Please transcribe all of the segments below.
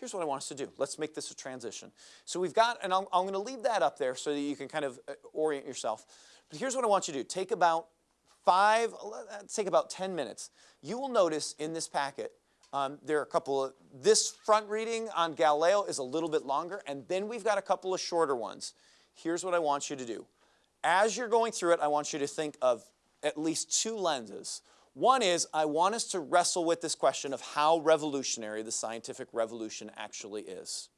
here's what I want us to do. Let's make this a transition. So we've got, and I'm, I'm going to leave that up there so that you can kind of uh, orient yourself. But here's what I want you to do. Take about five, let's take about 10 minutes. You will notice in this packet, um, there are a couple of, this front reading on Galileo is a little bit longer, and then we've got a couple of shorter ones. Here's what I want you to do. As you're going through it, I want you to think of at least two lenses. One is I want us to wrestle with this question of how revolutionary the scientific revolution actually is.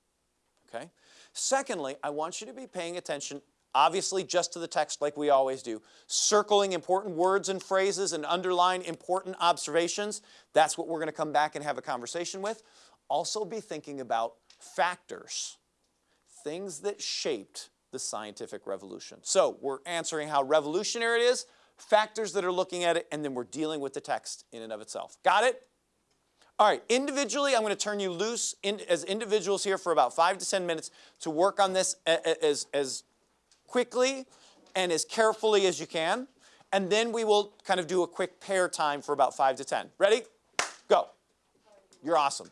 Okay? Secondly, I want you to be paying attention obviously just to the text like we always do, circling important words and phrases and underline important observations. That's what we're going to come back and have a conversation with. Also be thinking about factors, things that shaped the scientific revolution. So we're answering how revolutionary it is, factors that are looking at it, and then we're dealing with the text in and of itself. Got it? All right, individually, I'm going to turn you loose in, as individuals here for about five to 10 minutes to work on this as, as quickly and as carefully as you can. And then we will kind of do a quick pair time for about five to 10. Ready? Go. You're awesome.